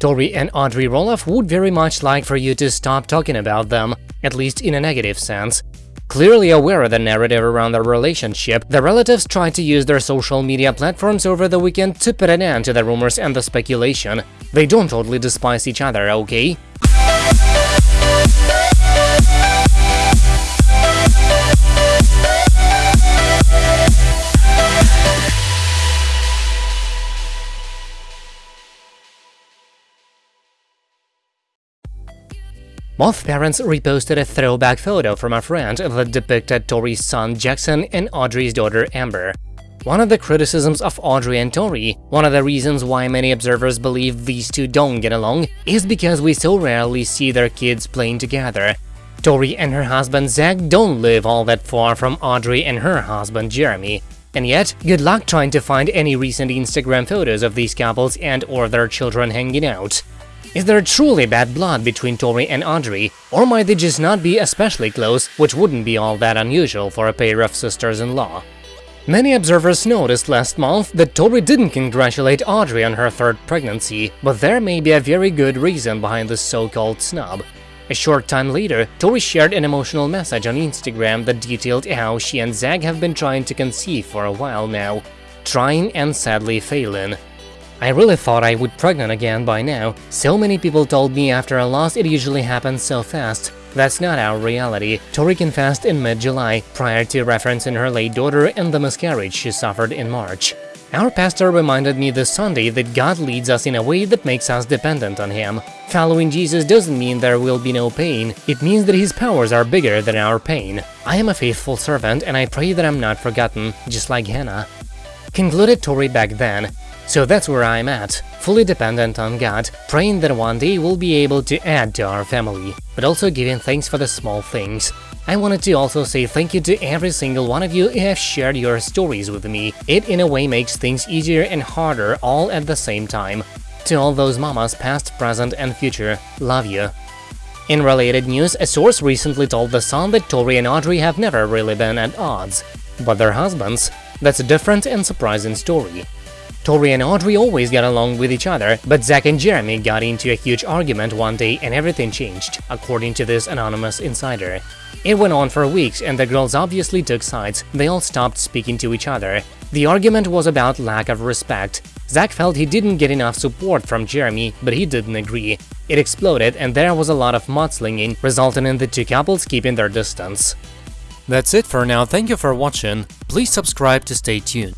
Tori and Audrey Roloff would very much like for you to stop talking about them, at least in a negative sense. Clearly aware of the narrative around their relationship, the relatives tried to use their social media platforms over the weekend to put an end to the rumors and the speculation. They don't totally despise each other, okay? Both parents reposted a throwback photo from a friend that depicted Tori's son Jackson and Audrey's daughter Ember. One of the criticisms of Audrey and Tori, one of the reasons why many observers believe these two don't get along, is because we so rarely see their kids playing together. Tori and her husband Zach don't live all that far from Audrey and her husband Jeremy. And yet, good luck trying to find any recent Instagram photos of these couples and or their children hanging out. Is there truly bad blood between Tori and Audrey, or might they just not be especially close, which wouldn't be all that unusual for a pair of sisters-in-law? Many observers noticed last month that Tori didn't congratulate Audrey on her third pregnancy, but there may be a very good reason behind this so-called snub. A short time later, Tori shared an emotional message on Instagram that detailed how she and Zach have been trying to conceive for a while now, trying and sadly failing. I really thought I would pregnant again by now. So many people told me after a loss it usually happens so fast. That's not our reality, Tori confessed in mid-July, prior to referencing her late daughter and the miscarriage she suffered in March. Our pastor reminded me this Sunday that God leads us in a way that makes us dependent on Him. Following Jesus doesn't mean there will be no pain, it means that His powers are bigger than our pain. I am a faithful servant and I pray that I'm not forgotten, just like Hannah. Concluded Tori back then, so that's where I'm at, fully dependent on God, praying that one day we'll be able to add to our family, but also giving thanks for the small things. I wanted to also say thank you to every single one of you who have shared your stories with me. It in a way makes things easier and harder all at the same time. To all those mamas past, present and future, love you. In related news, a source recently told The Sun that Tori and Audrey have never really been at odds. But their husbands? That's a different and surprising story. Tori and Audrey always got along with each other, but Zach and Jeremy got into a huge argument one day and everything changed, according to this anonymous insider. It went on for weeks and the girls obviously took sides, they all stopped speaking to each other. The argument was about lack of respect. Zach felt he didn't get enough support from Jeremy, but he didn't agree. It exploded and there was a lot of mudslinging, resulting in the two couples keeping their distance. That's it for now, thank you for watching, please subscribe to stay tuned.